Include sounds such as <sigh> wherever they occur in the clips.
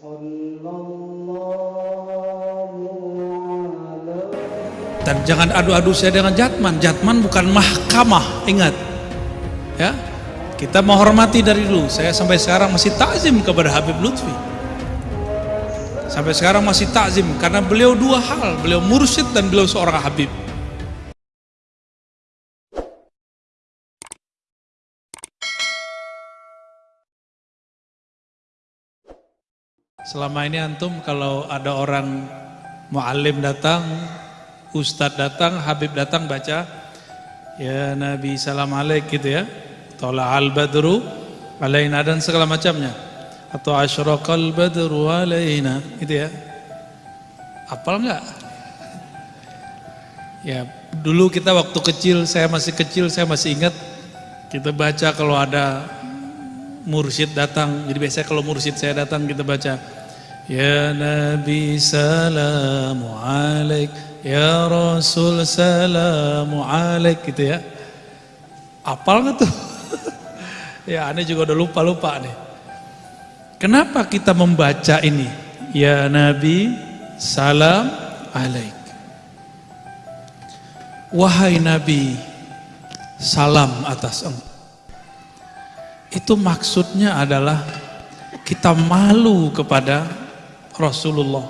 Dan jangan adu-adu saya dengan Jatman. Jatman bukan mahkamah, ingat. Ya, kita menghormati dari dulu. Saya sampai sekarang masih takzim kepada Habib Lutfi. Sampai sekarang masih takzim karena beliau dua hal, beliau mursyid dan beliau seorang Habib. Selama ini antum kalau ada orang muallim datang, ustadz datang, habib datang baca ya Nabi salam alaik gitu ya. Tola al badru alaina dan segala macamnya. Atau asyraqal badru alaina gitu ya. Apal enggak? Ya, dulu kita waktu kecil, saya masih kecil, saya masih ingat kita baca kalau ada mursyid datang. Jadi biasanya kalau mursyid saya datang kita baca Ya Nabi salamu alaik Ya Rasul salamu alaik gitu ya. Apal nggak tuh? <laughs> ya aneh juga udah lupa-lupa nih. Kenapa kita membaca ini? Ya Nabi salam alaik. Wahai Nabi, salam atas engkau. Itu maksudnya adalah kita malu kepada Rasulullah.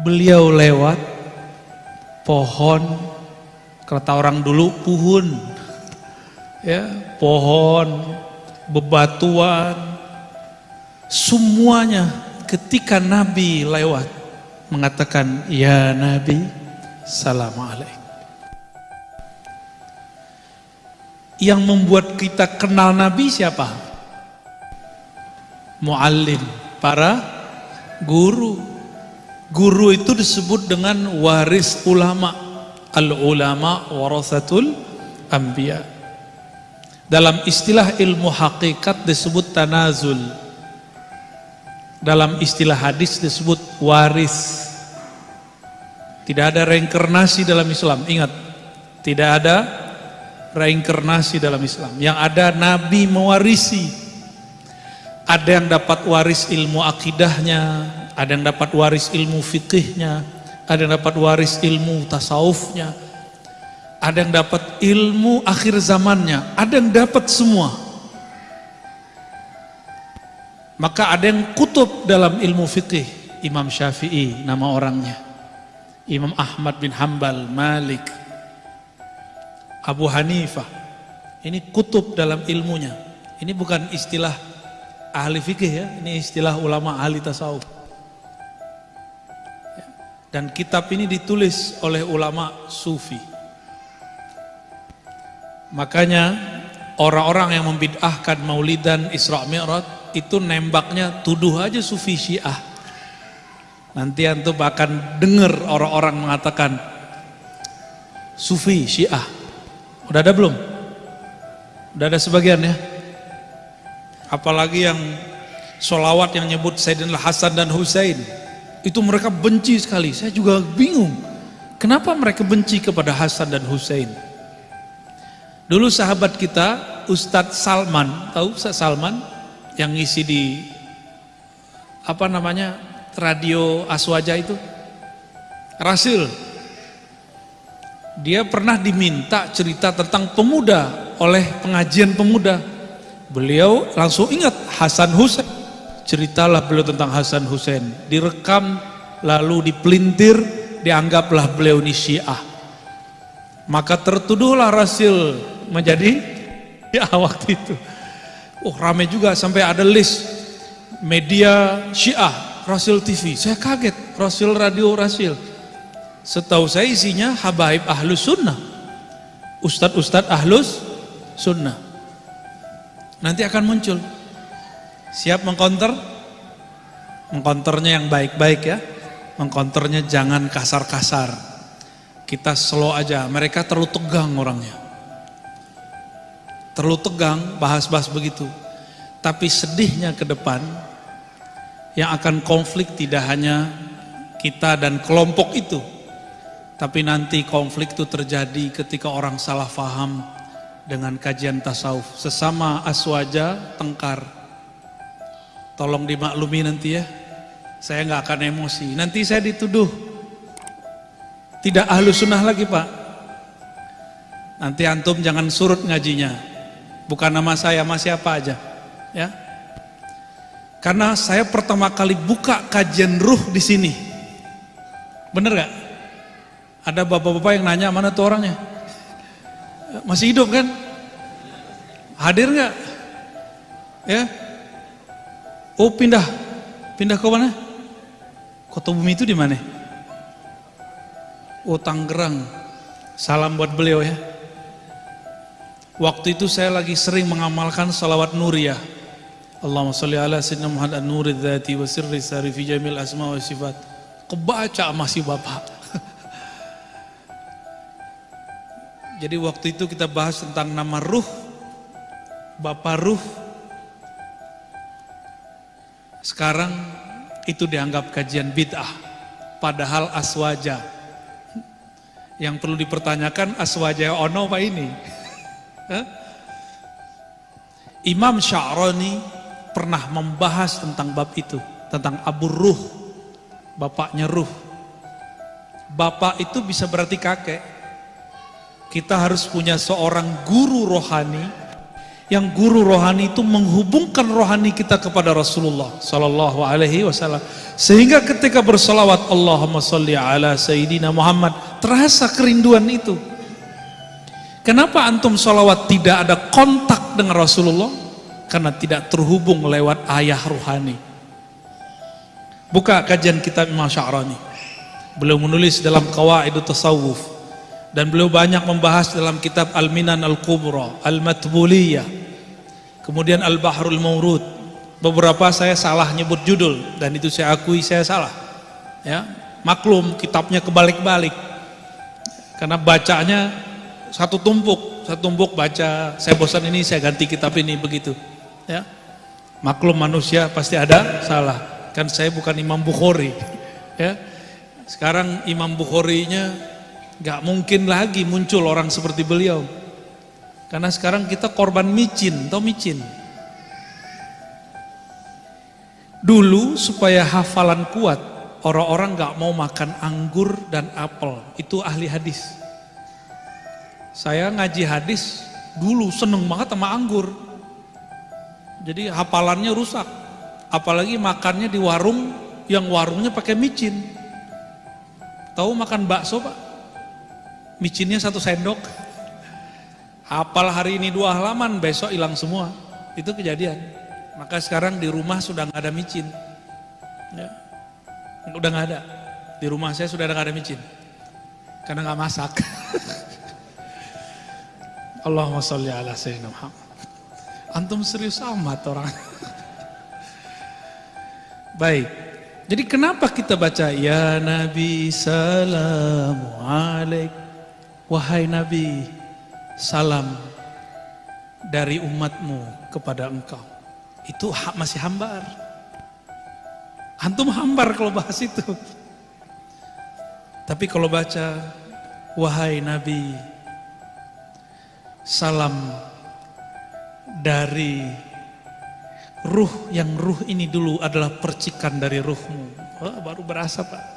Beliau lewat pohon, kata orang dulu puhun, ya pohon, bebatuan, semuanya ketika Nabi lewat mengatakan ya Nabi salam. Yang membuat kita kenal Nabi siapa? Muallim, para guru. Guru itu disebut dengan waris ulama. Al-ulama warasatul anbiya. Dalam istilah ilmu hakikat disebut tanazul. Dalam istilah hadis disebut waris. Tidak ada reinkarnasi dalam Islam. Ingat, tidak ada reinkarnasi dalam Islam. Yang ada Nabi mewarisi. Ada yang dapat waris ilmu akidahnya, ada yang dapat waris ilmu fikihnya, ada yang dapat waris ilmu tasawufnya, ada yang dapat ilmu akhir zamannya, ada yang dapat semua. Maka ada yang kutub dalam ilmu fikih, Imam Syafi'i nama orangnya, Imam Ahmad bin Hambal, Malik, Abu Hanifah. Ini kutub dalam ilmunya. Ini bukan istilah ahli fikih ya, ini istilah ulama ahli tasawuf. Dan kitab ini ditulis oleh ulama sufi. Makanya orang-orang yang membid'ahkan maulidan Isra Mi'raj itu nembaknya tuduh aja sufi syiah. Nanti antum akan dengar orang-orang mengatakan sufi syiah. Udah ada belum? Udah ada sebagian ya? Apalagi yang sholawat yang nyebut Sayyidina Hasan dan Husain itu mereka benci sekali. Saya juga bingung. Kenapa mereka benci kepada Hasan dan Husain? Dulu sahabat kita Ustadz Salman, tahu Ustadz Salman yang ngisi di apa namanya radio Aswaja itu? Rasil. Dia pernah diminta cerita tentang pemuda oleh pengajian pemuda. Beliau langsung ingat Hasan Husain. Ceritalah beliau tentang Hasan Husain. Direkam lalu dipelintir, dianggaplah beliau ini Syiah. Maka tertuduhlah Rasil menjadi <laughs> ya waktu itu. Oh rame juga sampai ada list media Syiah, Rasil TV. Saya kaget, Rasil Radio Rasil. Setahu saya isinya habaib ahlus sunnah. Ustadz-ustadz ahlus sunnah. Nanti akan muncul. Siap mengkonter? Mengkonternya yang baik-baik ya. Mengkonternya jangan kasar-kasar. Kita slow aja. Mereka terlalu tegang orangnya. Terlalu tegang bahas-bahas begitu. Tapi sedihnya ke depan yang akan konflik tidak hanya kita dan kelompok itu. Tapi nanti konflik itu terjadi ketika orang salah faham dengan kajian tasawuf. Sesama aswaja tengkar. Tolong dimaklumi nanti ya. Saya nggak akan emosi. Nanti saya dituduh tidak ahlu sunnah lagi pak. Nanti antum jangan surut ngajinya. Bukan nama saya, masih apa aja. Ya. Karena saya pertama kali buka kajian ruh di sini. Bener gak? Ada bapak-bapak yang nanya mana tuh orangnya? Masih hidup kan? Hadir nggak? Ya? Oh pindah, pindah ke mana? Kota Bumi itu di mana? Oh Tangerang. Salam buat beliau ya. Waktu itu saya lagi sering mengamalkan salawat nuriyah. Allahumma salli ala sayyidina Muhammad an-nuri dzati wa sirri sari fi jamil asma wa sifat. Kebaca masih Bapak. Jadi waktu itu kita bahas tentang nama ruh, Bapak ruh. Sekarang itu dianggap kajian bid'ah padahal aswaja. Yang perlu dipertanyakan aswaja ono apa ini? Imam Sya'rani pernah membahas tentang bab itu tentang abu ruh bapaknya ruh. Bapak itu bisa berarti kakek kita harus punya seorang guru rohani. Yang guru rohani itu menghubungkan rohani kita kepada Rasulullah sallallahu alaihi wasallam. Sehingga ketika bersalawat Allahumma salli ala sayyidina Muhammad terasa kerinduan itu. Kenapa antum salawat tidak ada kontak dengan Rasulullah? Karena tidak terhubung lewat ayah rohani. Buka kajian kitab Imam Sya'rani beliau menulis dalam Qawaidut Tasawuf dan beliau banyak membahas dalam kitab Al-Minan Al-Kubra Al-Matbuliyah kemudian Al-Bahrul Maurud beberapa saya salah nyebut judul dan itu saya akui saya salah ya. Maklum kitabnya kebalik-balik karena bacanya satu tumpuk satu tumpuk baca saya bosan ini saya ganti kitab ini begitu ya. Maklum manusia pasti ada salah kan saya bukan Imam Bukhari ya. Sekarang Imam Bukhari-nya nggak mungkin lagi muncul orang seperti beliau karena sekarang kita korban micin, atau micin? Dulu supaya hafalan kuat, orang-orang gak mau makan anggur dan apel. Itu ahli hadis. Saya ngaji hadis, dulu seneng banget sama anggur. Jadi hafalannya rusak. Apalagi makannya di warung, yang warungnya pakai micin. Tahu makan bakso pak? Micinnya satu sendok. Apal hari ini dua halaman, besok hilang semua. Itu kejadian. Maka sekarang di rumah sudah nggak ada micin. Ya. Udah nggak ada. Di rumah saya sudah nggak ada micin. Karena nggak masak. <laughs> Allahumma sholli ala sayyidina Muhammad. Antum serius amat orang. <laughs> Baik. Jadi kenapa kita baca ya Nabi salamu alaik wahai Nabi salam dari umatmu kepada engkau. Itu masih hambar. Antum hambar kalau bahas itu. Tapi kalau baca, wahai Nabi, salam dari ruh yang ruh ini dulu adalah percikan dari ruhmu. Oh, baru berasa Pak.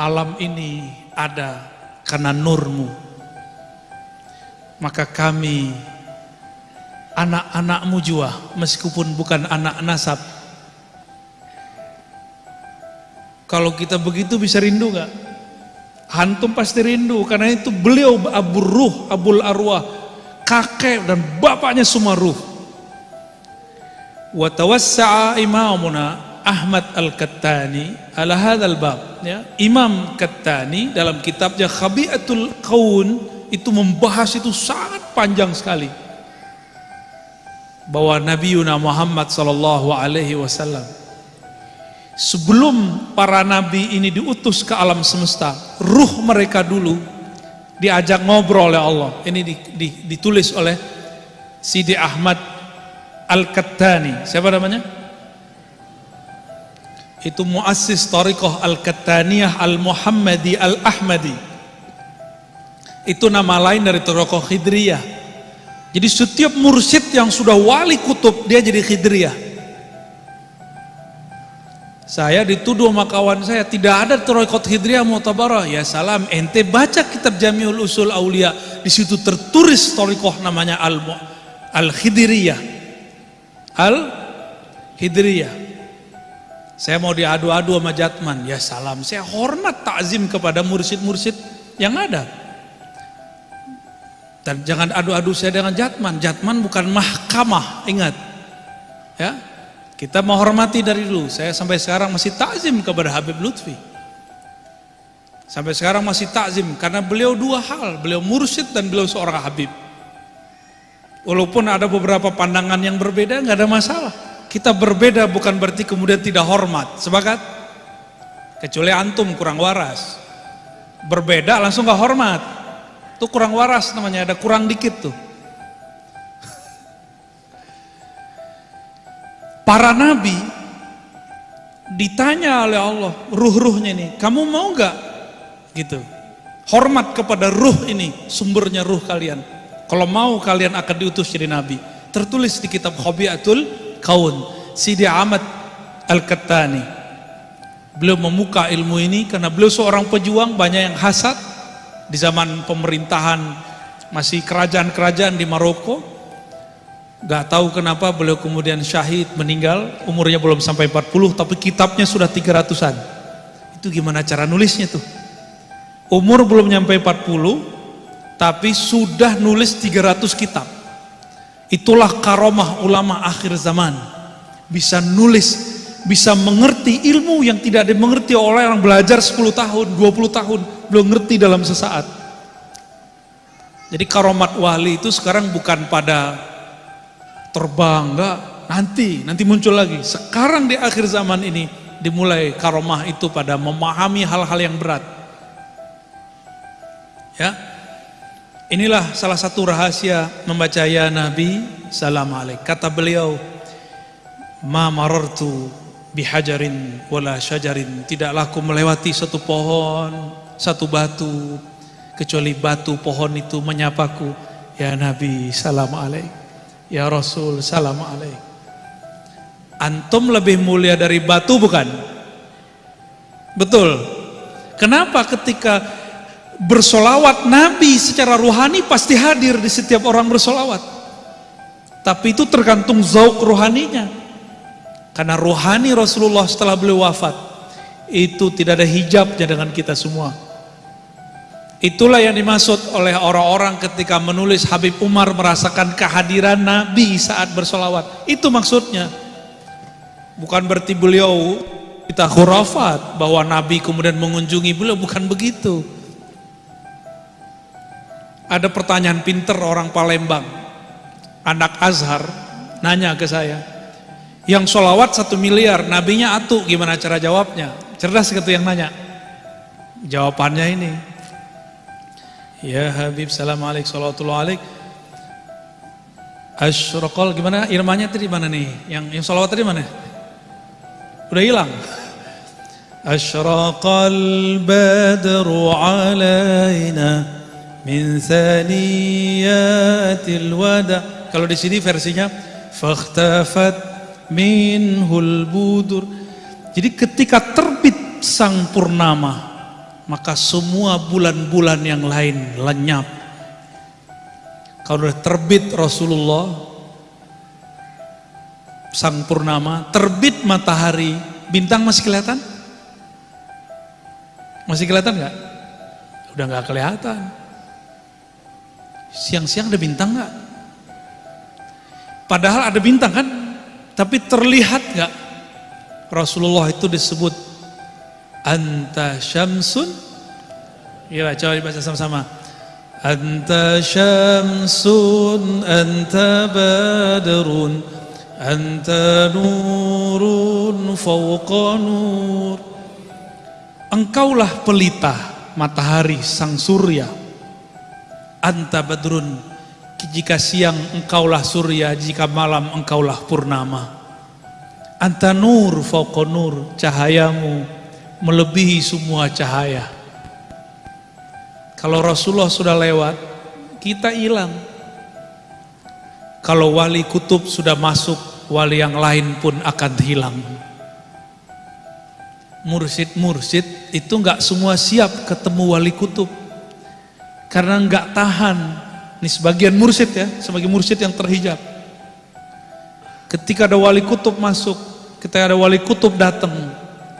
Alam ini ada karena nurmu maka kami anak-anakmu jua meskipun bukan anak nasab kalau kita begitu bisa rindu gak? Hantum pasti rindu karena itu beliau Abu Ruh, Abul Arwah, kakek dan bapaknya semua ruh. Wa tawassa'a imamuna Ahmad Al-Kattani ala hadzal bab ya. Imam Kattani dalam kitabnya Khabiatul Qaun itu membahas itu sangat panjang sekali bahwa Nabi Yuna Muhammad sallallahu alaihi wasallam sebelum para nabi ini diutus ke alam semesta ruh mereka dulu diajak ngobrol oleh Allah ini ditulis oleh Sidi Ahmad Al-Kattani siapa namanya? Itu muassis tariqah Al-Kattaniyah Al-Muhammadi Al-Ahmadi itu nama lain dari Torokoh Khidriyah. Jadi setiap mursyid yang sudah wali kutub, dia jadi Khidriyah. Saya dituduh sama kawan saya tidak ada Torikot Hidriyah Mu'tabarah. Ya salam, ente baca kitab Jamiul Usul Aulia, di situ tertulis Torikoh namanya Al Al Hidriyah. Al Hidriyah. Saya mau diadu-adu sama Jatman, ya salam. Saya hormat takzim kepada mursid-mursid yang ada. Dan jangan adu-adu saya dengan Jatman. Jatman bukan mahkamah, ingat. Ya, kita menghormati dari dulu. Saya sampai sekarang masih takzim kepada Habib Lutfi. Sampai sekarang masih takzim karena beliau dua hal, beliau mursyid dan beliau seorang Habib. Walaupun ada beberapa pandangan yang berbeda, nggak ada masalah. Kita berbeda bukan berarti kemudian tidak hormat. Sepakat? Kecuali antum kurang waras. Berbeda langsung nggak hormat. Itu kurang waras namanya, ada kurang dikit tuh. <laughs> Para nabi ditanya oleh Allah, ruh-ruhnya ini, kamu mau nggak? Gitu. Hormat kepada ruh ini, sumbernya ruh kalian. Kalau mau kalian akan diutus jadi nabi. Tertulis di kitab Khobiatul Kaun, Sidi Ahmad Al-Kattani. Beliau membuka ilmu ini karena beliau seorang pejuang, banyak yang hasad di zaman pemerintahan masih kerajaan-kerajaan di Maroko. Gak tahu kenapa beliau kemudian syahid meninggal umurnya belum sampai 40 tapi kitabnya sudah 300an itu gimana cara nulisnya tuh? Umur belum nyampe 40 tapi sudah nulis 300 kitab itulah karomah ulama akhir zaman. Bisa nulis bisa mengerti ilmu yang tidak dimengerti oleh orang belajar 10 tahun 20 tahun belum ngerti dalam sesaat. Jadi karomat wali itu sekarang bukan pada terbang enggak. Nanti nanti muncul lagi. Sekarang di akhir zaman ini dimulai karomah itu pada memahami hal-hal yang berat. Ya inilah salah satu rahasia membaca ya Nabi salam alaik kata beliau ma marartu bihajarin wala syajarin tidaklah aku melewati satu pohon satu batu kecuali batu pohon itu menyapaku ya Nabi salam alaik Ya Rasul salam alaik. Antum lebih mulia dari batu bukan? Betul. Kenapa ketika bersolawat Nabi secara ruhani pasti hadir di setiap orang bersolawat. Tapi itu tergantung zauk ruhaninya. Karena ruhani Rasulullah setelah beliau wafat itu tidak ada hijabnya dengan kita semua. Itulah yang dimaksud oleh orang-orang ketika menulis Habib Umar merasakan kehadiran Nabi saat bersolawat. Itu maksudnya. Bukan berarti beliau kita khurafat bahwa Nabi kemudian mengunjungi beliau, bukan begitu. Ada pertanyaan pinter orang Palembang, anak Azhar, nanya ke saya, yang solawat satu miliar, nabinya atu, gimana cara jawabnya? Cerdas gitu yang nanya. Jawabannya ini, Ya Habib salam alaik salatullah alaik Asyraqal gimana irmanya tadi mana nih? Yang yang salawat tadi mana? Udah hilang. Asyraqal badru alaina min thaniyatil wada kalau di sini versinya fakhtafat minhul budur jadi ketika terbit sang purnama maka semua bulan-bulan yang lain lenyap. Kalau sudah terbit Rasulullah, sang purnama, terbit matahari, bintang masih kelihatan? Masih kelihatan nggak? Udah nggak kelihatan. Siang-siang ada bintang nggak? Padahal ada bintang kan, tapi terlihat nggak? Rasulullah itu disebut Anta syamsun. Iya coba dibaca sama-sama. Anta syamsun Anta badrun Anta nurun Fauqa nur. Engkaulah pelita Matahari sang surya Anta badrun Jika siang engkaulah surya Jika malam engkaulah purnama Anta nur fauqa nur Cahayamu melebihi semua cahaya. Kalau Rasulullah sudah lewat, kita hilang. Kalau wali kutub sudah masuk, wali yang lain pun akan hilang. mursid-mursid itu nggak semua siap ketemu wali kutub karena nggak tahan. Ini sebagian mursid ya sebagai mursid yang terhijab. Ketika ada wali kutub masuk ketika ada wali kutub datang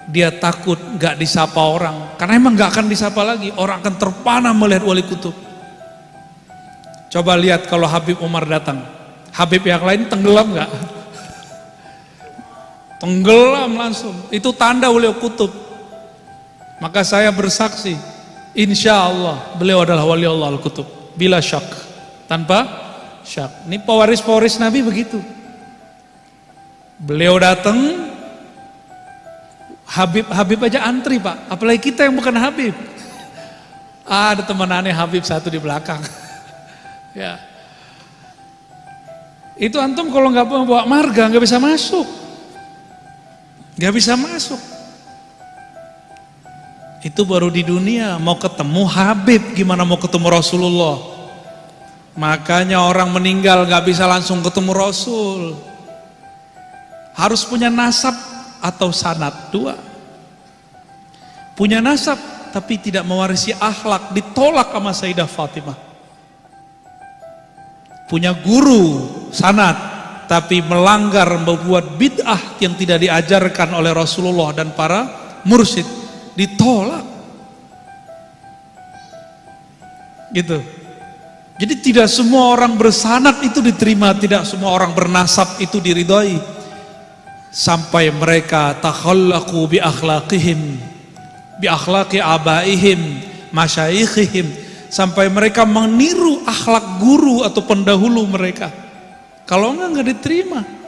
dia takut nggak disapa orang. Karena emang nggak akan disapa lagi orang akan terpana melihat wali kutub. Coba lihat kalau Habib Umar datang. Habib yang lain tenggelam nggak? Tenggelam langsung. Itu tanda beliau kutub. Maka saya bersaksi insya Allah beliau adalah wali Allah al-kutub. Bila syak. Tanpa syak. Ini pewaris-pewaris Nabi begitu. Beliau datang Habib Habib aja antri pak. Apalagi kita yang bukan Habib. Ah, ada teman aneh Habib satu di belakang. <laughs> Ya. Itu antum kalau nggak bawa marga nggak bisa masuk. Nggak bisa masuk itu baru di dunia. Mau ketemu Habib gimana mau ketemu Rasulullah? Makanya orang meninggal nggak bisa langsung ketemu Rasul. Harus punya nasab atau sanat dua. Punya nasab tapi tidak mewarisi akhlak ditolak sama Sayyidah Fatimah. Punya guru sanat tapi melanggar membuat bid'ah yang tidak diajarkan oleh Rasulullah dan para mursyid ditolak. Gitu. Jadi tidak semua orang bersanat itu diterima tidak semua orang bernasab itu diridhoi. Sampai mereka takhallaqu bi akhlaqihim bi akhlaqi abaihim masyayikhihim. Sampai mereka meniru akhlak guru atau pendahulu mereka. Kalau enggak enggak diterima